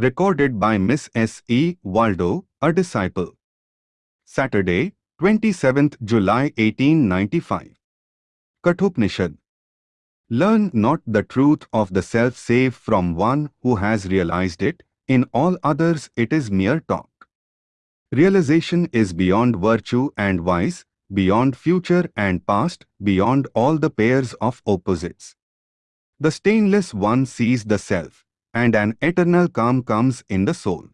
Recorded by Miss S. E. Waldo, a disciple. Saturday, 27th July 1895. Kathopanishad. Learn not the truth of the self save from one who has realized it, in all others it is mere talk. Realization is beyond virtue and vice, beyond future and past, beyond all the pairs of opposites. The stainless one sees the self, and an eternal calm comes in the soul.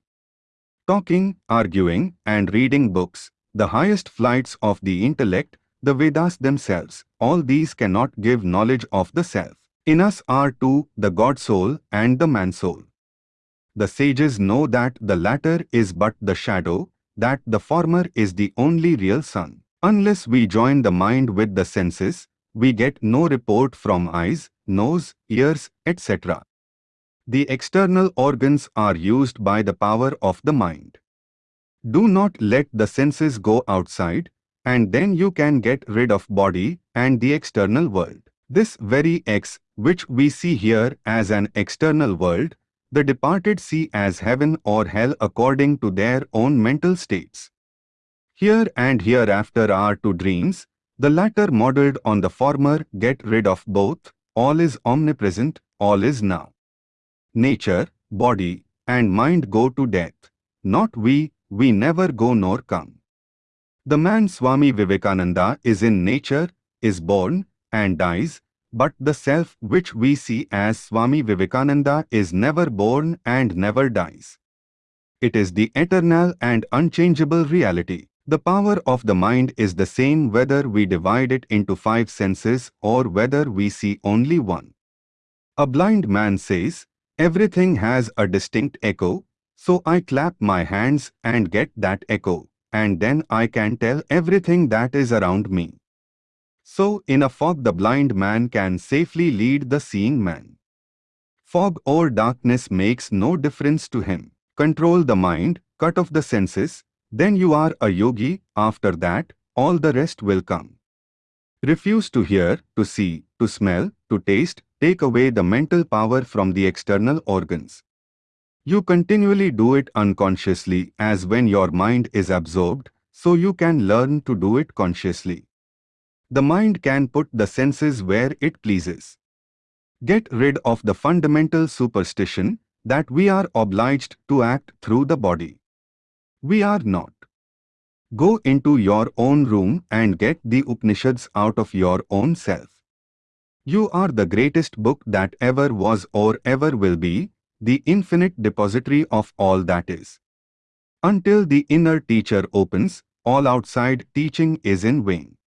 Talking, arguing, and reading books, the highest flights of the intellect, the Vedas themselves, all these cannot give knowledge of the self. In us are two, the God soul and the man soul. The sages know that the latter is but the shadow, that the former is the only real sun. Unless we join the mind with the senses, we get no report from eyes, nose, ears, etc. The external organs are used by the power of the mind. Do not let the senses go outside, and then you can get rid of body and the external world. This very X, which we see here as an external world, the departed see as heaven or hell according to their own mental states. Here and hereafter are two dreams, the latter modelled on the former get rid of both, all is omnipresent, all is now. Nature, body, and mind go to death, not we, we never go nor come. The man Swami Vivekananda is in nature, is born, and dies, but the self which we see as Swami Vivekananda is never born and never dies. It is the eternal and unchangeable reality. The power of the mind is the same whether we divide it into five senses or whether we see only one. A blind man says, everything has a distinct echo, so I clap my hands and get that echo, and then I can tell everything that is around me. So in a fog the blind man can safely lead the seeing man. Fog or darkness makes no difference to him. Control the mind, cut off the senses, then you are a yogi, after that, all the rest will come. Refuse to hear, to see, to smell, to taste, take away the mental power from the external organs. You continually do it unconsciously as when your mind is absorbed, so you can learn to do it consciously. The mind can put the senses where it pleases. Get rid of the fundamental superstition that we are obliged to act through the body. We are not. Go into your own room and get the Upanishads out of your own self. You are the greatest book that ever was or ever will be, the infinite depository of all that is. Until the inner teacher opens, all outside teaching is in vain.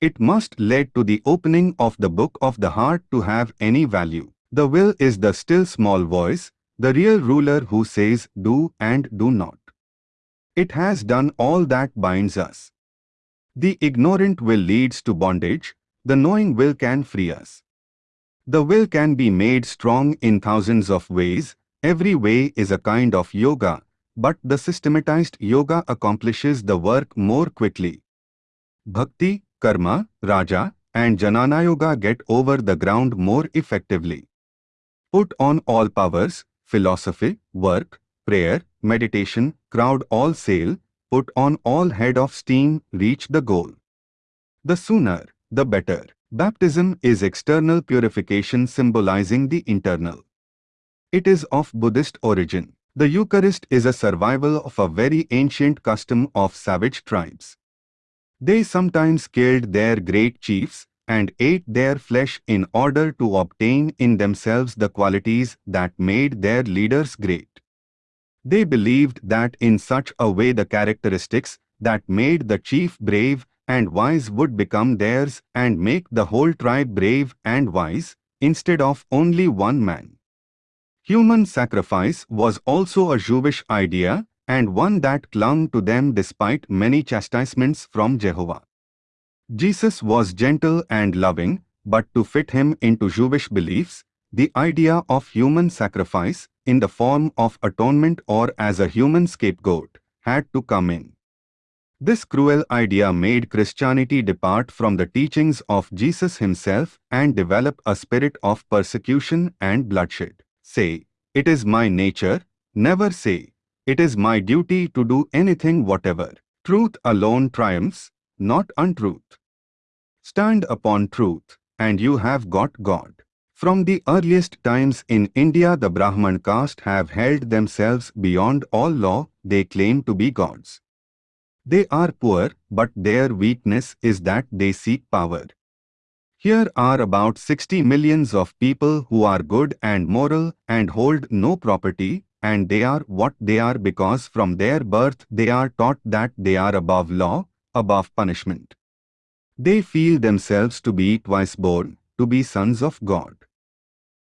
It must lead to the opening of the book of the heart to have any value. The will is the still small voice, the real ruler who says do and do not. It has done all that binds us. The ignorant will leads to bondage, the knowing will can free us. The will can be made strong in thousands of ways, every way is a kind of yoga, but the systematized yoga accomplishes the work more quickly. Bhakti, Karma, Raja, and Jnana Yoga get over the ground more effectively. Put on all powers, philosophy, work, prayer, meditation, crowd all sail, put on all head of steam, reach the goal. The sooner, the better. Baptism is external purification symbolizing the internal. It is of Buddhist origin. The Eucharist is a survival of a very ancient custom of savage tribes. They sometimes killed their great chiefs and ate their flesh in order to obtain in themselves the qualities that made their leaders great. They believed that in such a way the characteristics that made the chief brave and wise would become theirs and make the whole tribe brave and wise, instead of only one man. Human sacrifice was also a Jewish idea and one that clung to them despite many chastisements from Jehovah. Jesus was gentle and loving, but to fit him into Jewish beliefs, the idea of human sacrifice, in the form of atonement or as a human scapegoat, had to come in. This cruel idea made Christianity depart from the teachings of Jesus himself and develop a spirit of persecution and bloodshed. Say, it is my nature, Never say, it is my duty to do anything whatever. Truth alone triumphs, not untruth. Stand upon truth, and you have got God. From the earliest times in India the Brahman caste have held themselves beyond all law, they claim to be gods. They are poor, but their weakness is that they seek power. Here are about 60 millions of people who are good and moral and hold no property, and they are what they are because from their birth they are taught that they are above law, above punishment. They feel themselves to be twice born, to be sons of God.